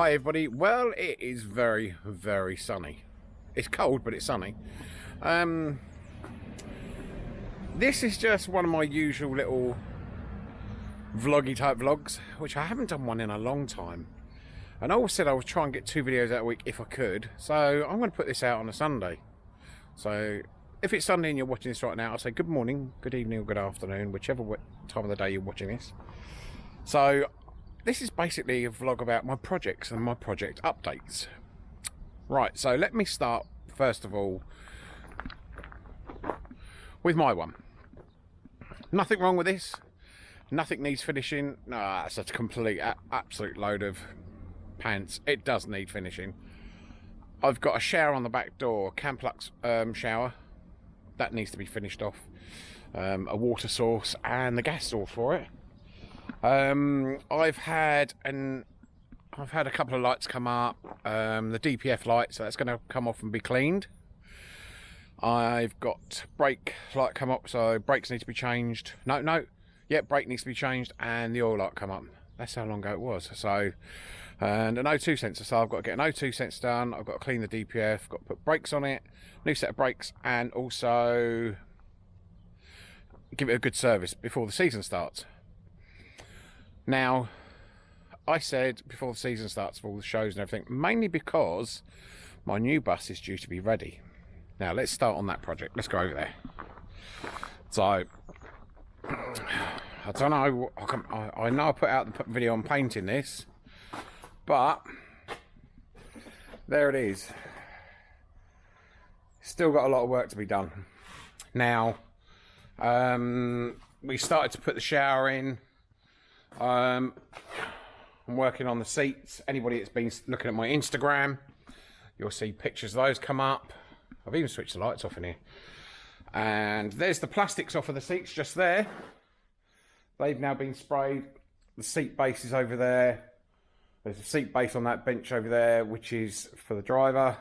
Hi everybody. Well, it is very, very sunny. It's cold, but it's sunny. Um, this is just one of my usual little vloggy type vlogs, which I haven't done one in a long time. And I always said I would try and get two videos out a week if I could. So I'm going to put this out on a Sunday. So if it's Sunday and you're watching this right now, I'll say good morning, good evening, or good afternoon, whichever time of the day you're watching this. So this is basically a vlog about my projects and my project updates. Right, so let me start first of all with my one. Nothing wrong with this. Nothing needs finishing. No, that's a complete, absolute load of pants. It does need finishing. I've got a shower on the back door, Camplux um, shower. That needs to be finished off. Um, a water source and the gas source for it. Um, I've had an I've had a couple of lights come up. Um, the DPF light, so that's going to come off and be cleaned. I've got brake light come up, so brakes need to be changed. No, no, yeah, brake needs to be changed, and the oil light come up. That's how long ago it was. So, and an O2 sensor. So I've got to get an O2 sensor done. I've got to clean the DPF. Got to put brakes on it, new set of brakes, and also give it a good service before the season starts. Now, I said before the season starts for all the shows and everything, mainly because my new bus is due to be ready. Now, let's start on that project. Let's go over there. So, I don't know. I, I know I put out the video on painting this, but there it is. Still got a lot of work to be done. Now, um, we started to put the shower in um, I'm working on the seats. Anybody that's been looking at my Instagram, you'll see pictures of those come up. I've even switched the lights off in here. And there's the plastics off of the seats just there. They've now been sprayed. The seat base is over there. There's a seat base on that bench over there, which is for the driver.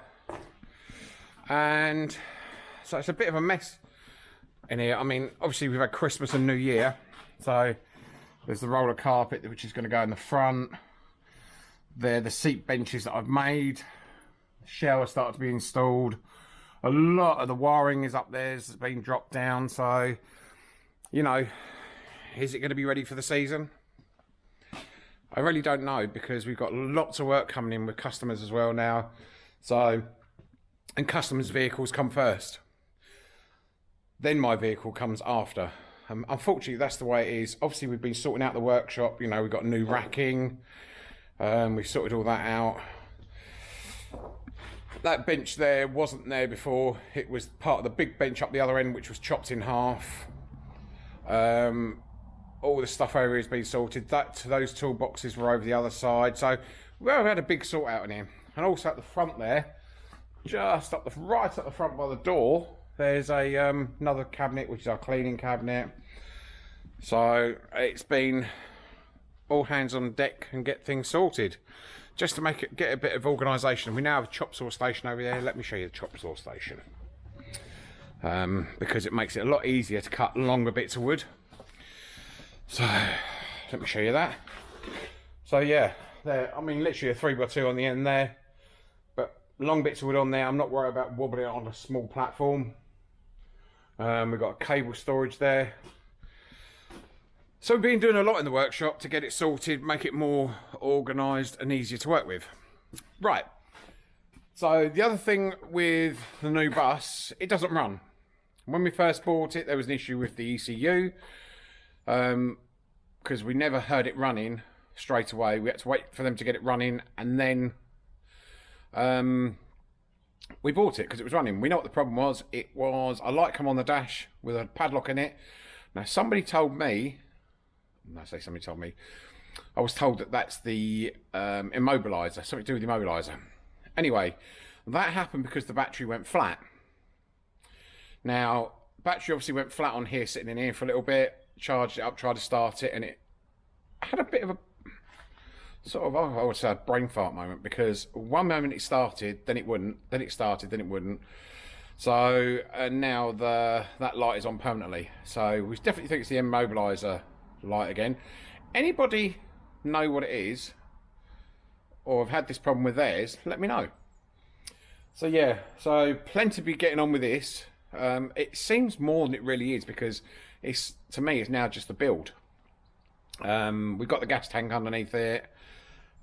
And so it's a bit of a mess in here. I mean, obviously we've had Christmas and New Year. So there's the roller carpet, which is going to go in the front. There, the seat benches that I've made. The shower started to be installed. A lot of the wiring is up there, it's been dropped down. So, you know, is it going to be ready for the season? I really don't know because we've got lots of work coming in with customers as well now. So, and customers' vehicles come first. Then my vehicle comes after. Um, unfortunately, that's the way it is. Obviously, we've been sorting out the workshop. You know, we've got new racking. Um, we've sorted all that out. That bench there wasn't there before. It was part of the big bench up the other end, which was chopped in half. Um, all the stuff over here has been sorted. That those toolboxes were over the other side. So we've had a big sort out in here. And also at the front there, just up the right at the front by the door, there's a um, another cabinet, which is our cleaning cabinet. So it's been all hands on deck and get things sorted. Just to make it get a bit of organisation. We now have a chop saw station over there. Let me show you the chop saw station. Um, because it makes it a lot easier to cut longer bits of wood. So let me show you that. So yeah, there. I mean, literally a three by two on the end there, but long bits of wood on there. I'm not worried about wobbling it on a small platform. Um, we've got cable storage there. So we've been doing a lot in the workshop to get it sorted, make it more organised and easier to work with. Right. So the other thing with the new bus, it doesn't run. When we first bought it, there was an issue with the ECU because um, we never heard it running straight away. We had to wait for them to get it running and then um, we bought it because it was running. We know what the problem was. It was a light come on the dash with a padlock in it. Now, somebody told me, I say somebody told me, I was told that that's the um, immobiliser, something to do with the immobiliser. Anyway, that happened because the battery went flat. Now, battery obviously went flat on here, sitting in here for a little bit, charged it up, tried to start it, and it had a bit of a sort of, I would say, a brain fart moment because one moment it started, then it wouldn't, then it started, then it wouldn't. So and now the that light is on permanently. So we definitely think it's the immobiliser light again. Anybody know what it is? or have had this problem with theirs, let me know. So yeah, so plenty to be getting on with this. Um, it seems more than it really is because it's to me it's now just the build. Um, we've got the gas tank underneath it.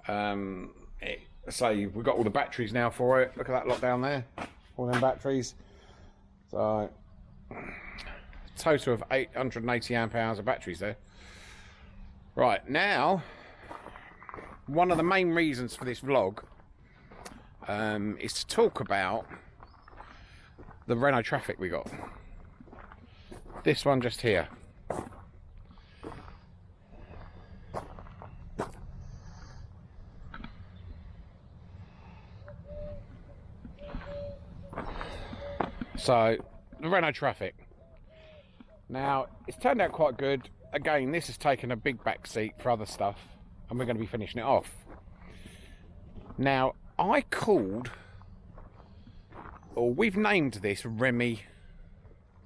Um, it so we've got all the batteries now for it. Look at that lot down there, all them batteries. So total of 880 amp hours of batteries there. Right now, one of the main reasons for this vlog um, is to talk about the Renault Trafic we got. This one just here. So, the Renault Trafic. Now, it's turned out quite good. Again, this has taken a big back seat for other stuff, and we're going to be finishing it off. Now, I called, or we've named this Remy,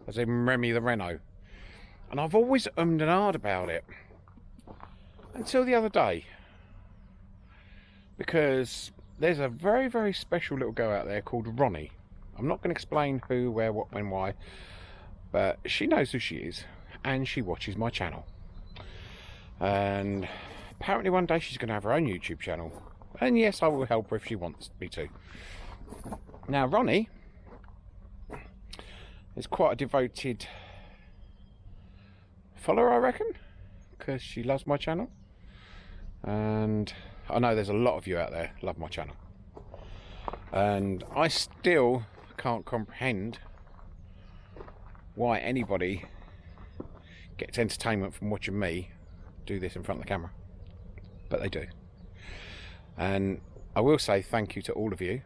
as in Remy the Renault. And I've always ummed and ahed about it. Until the other day. Because there's a very, very special little girl out there called Ronnie. I'm not going to explain who, where, what, when, why. But she knows who she is. And she watches my channel. And apparently one day she's going to have her own YouTube channel. And yes, I will help her if she wants me to. Now, Ronnie is quite a devoted follower, I reckon, because she loves my channel. And I know there's a lot of you out there love my channel. And I still can't comprehend why anybody gets entertainment from watching me do this in front of the camera. But they do. And I will say thank you to all of you.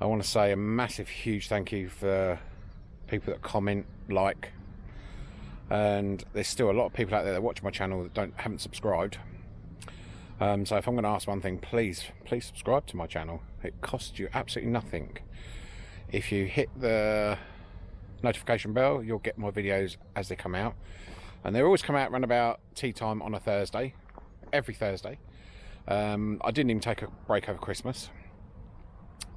I want to say a massive, huge thank you for people that comment, like, and there's still a lot of people out there that watch my channel that don't haven't subscribed. Um, so if I'm going to ask one thing, please, please subscribe to my channel. It costs you absolutely nothing. If you hit the notification bell, you'll get my videos as they come out. And they always come out around about tea time on a Thursday, every Thursday. Um, I didn't even take a break over Christmas.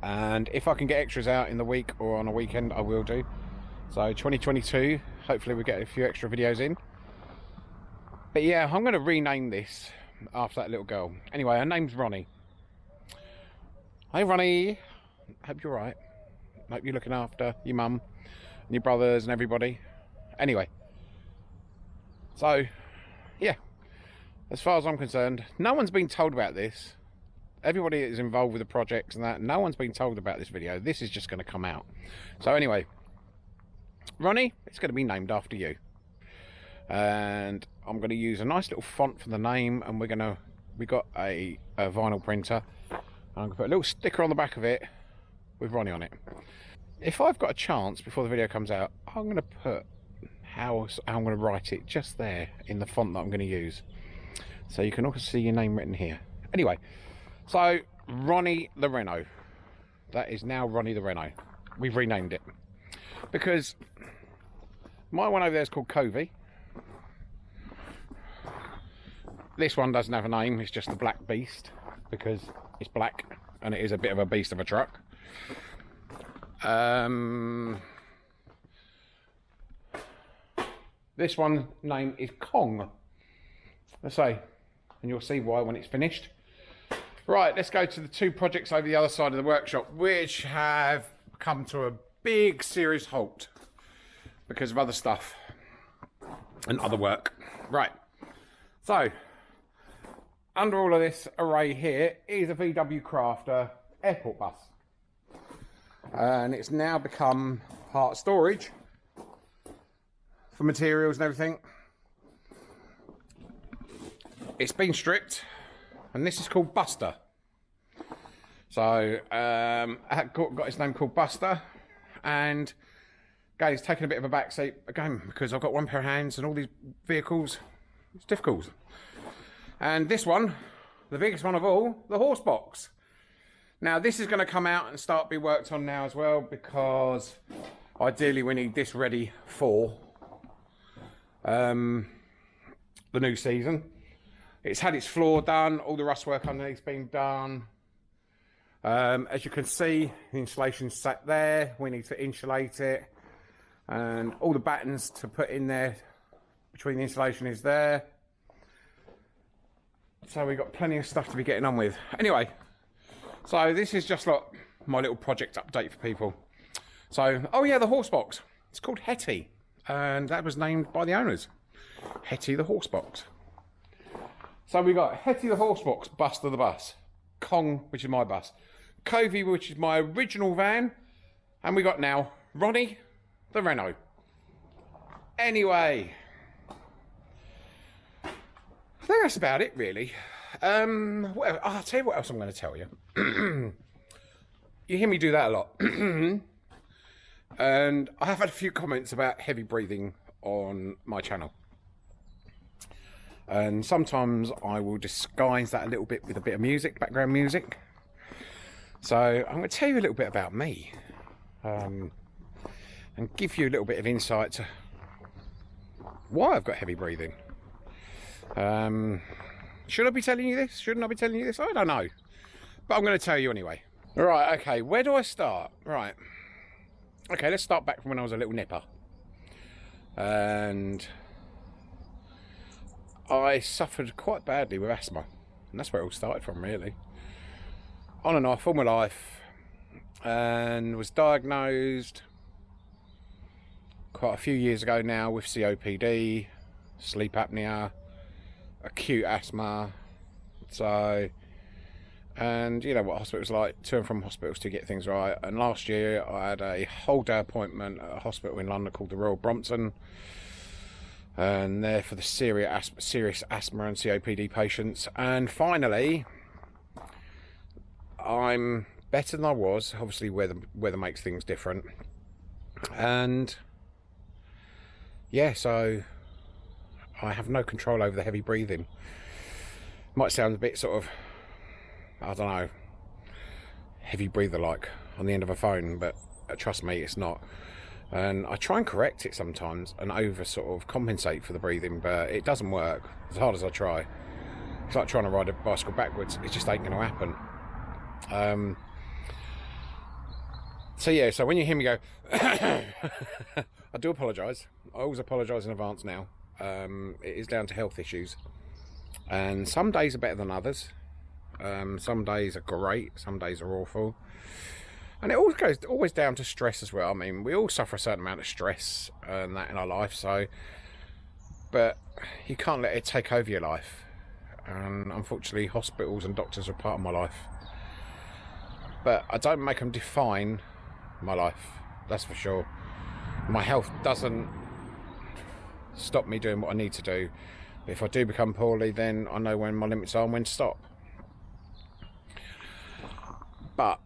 And if I can get extras out in the week or on a weekend, I will do. So 2022, hopefully we get a few extra videos in. But yeah, I'm going to rename this after that little girl. Anyway, her name's Ronnie. Hey Ronnie, hope you're right. Hope you're looking after your mum and your brothers and everybody. Anyway, so yeah, as far as I'm concerned, no one's been told about this. Everybody is involved with the projects and that, no one's been told about this video. This is just going to come out. So anyway, Ronnie, it's going to be named after you. And I'm going to use a nice little font for the name and we're going to, we got a, a vinyl printer. I'm going to put a little sticker on the back of it with Ronnie on it. If I've got a chance before the video comes out, I'm going to put how, how I'm going to write it just there in the font that I'm going to use. So you can also see your name written here. Anyway, so Ronnie the Renault. That is now Ronnie the Renault. We've renamed it. Because my one over there is called Covey. This one doesn't have a name, it's just the Black Beast because it's black and it is a bit of a beast of a truck. Um, this one name is Kong. Let's say and you'll see why when it's finished. Right, let's go to the two projects over the other side of the workshop, which have come to a big serious halt because of other stuff and other work. Right, so under all of this array here is a VW Crafter airport bus. And it's now become part storage for materials and everything. It's been stripped, and this is called Buster. So, um, got, got his name called Buster, and again, he's taking a bit of a backseat again because I've got one pair of hands and all these vehicles. It's difficult. And this one, the biggest one of all, the horse box. Now, this is going to come out and start be worked on now as well because ideally we need this ready for um, the new season. It's had its floor done, all the rust work underneath's been done. Um, as you can see, the insulation's sat there. We need to insulate it. And all the battens to put in there between the insulation is there. So we've got plenty of stuff to be getting on with. Anyway, so this is just like my little project update for people. So, oh yeah, the horse box. It's called Hetty. And that was named by the owners. Hetty the horse box. So we got Hetty the horse box, Buster the bus. Kong, which is my bus. Covey, which is my original van. And we got now Ronnie the Renault. Anyway, I think that's about it, really. Um, well, I'll tell you what else I'm going to tell you. you hear me do that a lot. and I have had a few comments about heavy breathing on my channel. And sometimes I will disguise that a little bit with a bit of music, background music. So I'm going to tell you a little bit about me. Um, and give you a little bit of insight to why I've got heavy breathing. Um, should I be telling you this? Shouldn't I be telling you this? I don't know. But I'm going to tell you anyway. Right, okay, where do I start? Right. Okay, let's start back from when I was a little nipper. And I suffered quite badly with asthma. And that's where it all started from, really. On and off all my life. And was diagnosed quite a few years ago now with COPD, sleep apnea, acute asthma. So, and you know what hospitals like, to and from hospitals to get things right. And last year I had a whole day appointment at a hospital in London called the Royal Brompton. And there for the serious asthma, serious asthma and COPD patients. And finally, I'm better than I was. Obviously, weather weather makes things different. And yeah, so I have no control over the heavy breathing. Might sound a bit sort of, I don't know, heavy breather like on the end of a phone, but uh, trust me, it's not. And I try and correct it sometimes and over sort of compensate for the breathing, but it doesn't work as hard as I try. It's like trying to ride a bicycle backwards, it just ain't going to happen. Um, so yeah, so when you hear me go, I do apologise. I always apologise in advance now. Um, it is down to health issues. And some days are better than others. Um, some days are great, some days are awful. And it always goes always down to stress as well. I mean, we all suffer a certain amount of stress and that in our life, so but you can't let it take over your life. And unfortunately, hospitals and doctors are part of my life. But I don't make them define my life, that's for sure. My health doesn't stop me doing what I need to do. But if I do become poorly, then I know when my limits are and when to stop. But,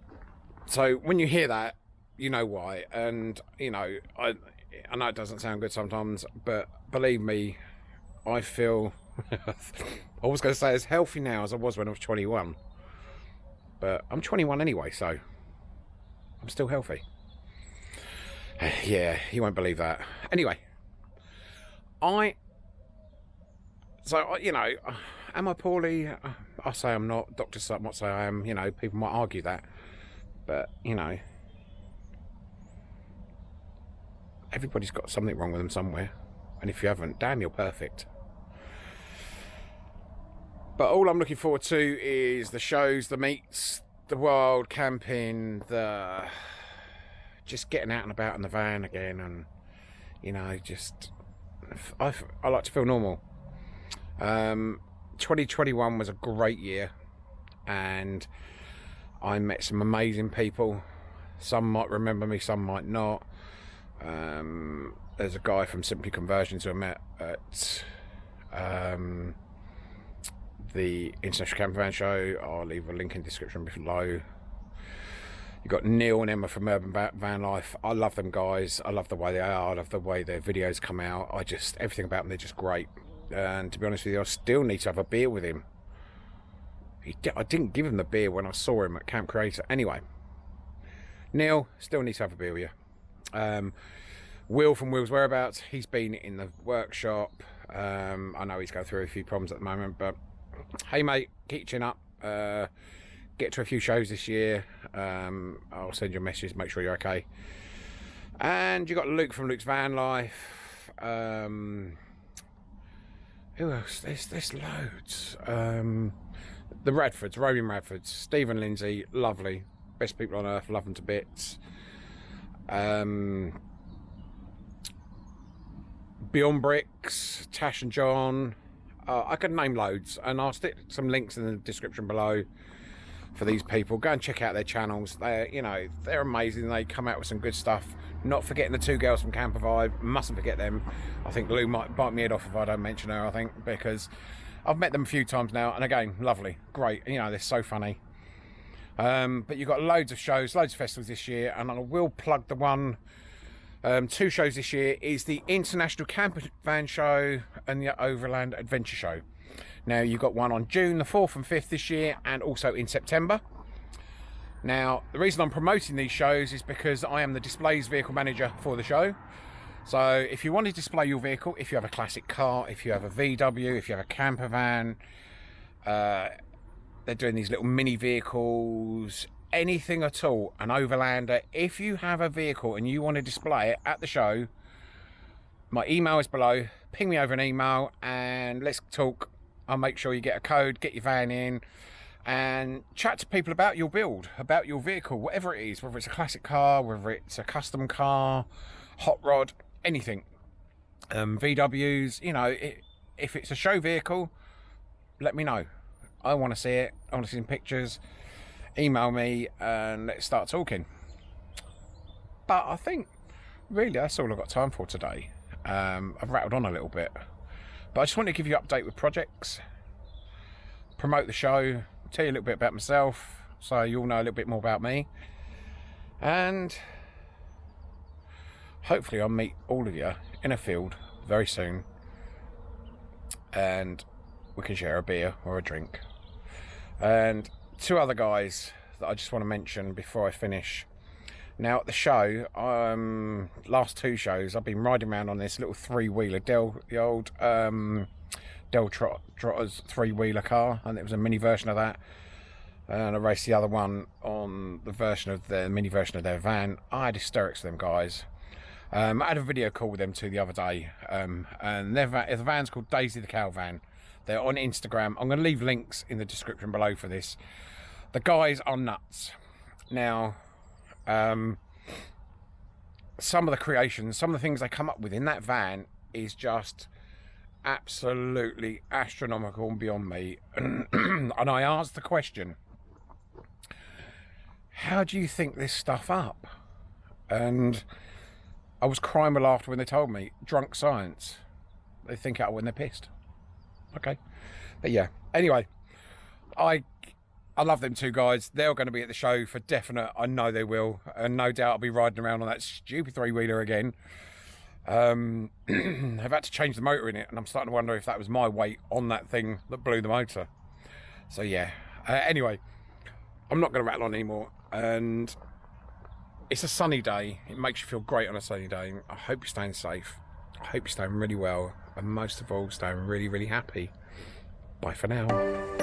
so when you hear that, you know why. And, you know, I, I know it doesn't sound good sometimes, but believe me, I feel, I was going to say as healthy now as I was when I was 21. But I'm 21 anyway, so I'm still healthy. yeah, you won't believe that. Anyway, I so uh, you know, uh, am I poorly? Uh, I say I'm not. Doctors might say I am. You know, people might argue that, but you know, everybody's got something wrong with them somewhere, and if you haven't, damn, you're perfect. But all I'm looking forward to is the shows, the meets, the wild camping, the just getting out and about in the van again, and you know, just I, I like to feel normal. Um, 2021 was a great year, and I met some amazing people. Some might remember me, some might not. Um, there's a guy from Simply Conversions who I met at um, the International Camper Van Show. I'll leave a link in the description below. You've got Neil and Emma from Urban Van Life. I love them guys. I love the way they are. I love the way their videos come out. I just, everything about them, they're just great. And to be honest with you, I still need to have a beer with him. He, I didn't give him the beer when I saw him at Camp Creator. Anyway, Neil, still need to have a beer with you. Um, Will from Will's Whereabouts, he's been in the workshop. Um, I know he's going through a few problems at the moment, but hey mate, keep chin up. Uh, get to a few shows this year. Um, I'll send you a message, make sure you're okay. And you got Luke from Luke's Van Life. Um, who else? There's there's loads. Um, the Radfords, Roman Radfords, Stephen Lindsay, lovely, best people on earth, love them to bits. Um, Beyond Bricks, Tash and John. Uh, I could name loads, and I'll stick some links in the description below for these people. Go and check out their channels. They're, you know, they're amazing. They come out with some good stuff. Not forgetting the two girls from Camper Vibe. Mustn't forget them. I think Lou might bite me head off if I don't mention her. I think because I've met them a few times now, and again, lovely, great. You know, they're so funny. Um, but you've got loads of shows, loads of festivals this year, and I will plug the one. Um, two shows this year is the International Camper Van Show and the Overland Adventure Show. Now you've got one on June the 4th and 5th this year, and also in September. Now the reason I'm promoting these shows is because I am the displays vehicle manager for the show. So if you want to display your vehicle, if you have a classic car, if you have a VW, if you have a camper van, uh, they're doing these little mini vehicles, anything at all, an overlander. If you have a vehicle and you want to display it at the show, my email is below. Ping me over an email and let's talk. I'll make sure you get a code, get your van in, and chat to people about your build, about your vehicle, whatever it is, whether it's a classic car, whether it's a custom car, hot rod, anything. Um, VWs, you know, it, if it's a show vehicle, let me know. I want to see it. I want to see some pictures. Email me and let's start talking. But I think really that's all I've got time for today. Um, I've rattled on a little bit, but I just want to give you an update with projects, promote the show, tell you a little bit about myself, so you all know a little bit more about me, and hopefully I'll meet all of you in a field very soon, and we can share a beer or a drink. And two other guys that I just want to mention before I finish. Now at the show, um, last two shows, I've been riding around on this little three-wheeler, Del, the old um, Del Trot, Trotter's three-wheeler car, and it was a mini version of that. And I raced the other one on the version of the mini version of their van. I had hysterics with them guys. Um, I had a video call with them too the other day, um, and their van, the van's called Daisy the Cow Van. They're on Instagram. I'm going to leave links in the description below for this. The guys are nuts. Now, um, some of the creations, some of the things they come up with in that van is just absolutely astronomical and beyond me. and I asked the question, how do you think this stuff up? And I was crying with laughter when they told me, drunk science. They think out when they're pissed okay but yeah anyway i i love them two guys. They're going to be at the show for definite i know they will and no doubt i'll be riding around on that stupid three-wheeler again. Um i've had to change the motor in it and i'm starting to wonder if that was my weight on that thing that blew the motor. So yeah. Uh, anyway i'm not going to rattle on anymore and it's a sunny day. It makes you feel great on a sunny day. I hope you're staying safe. I hope you're staying really well and most of all staying really, really happy. Bye for now.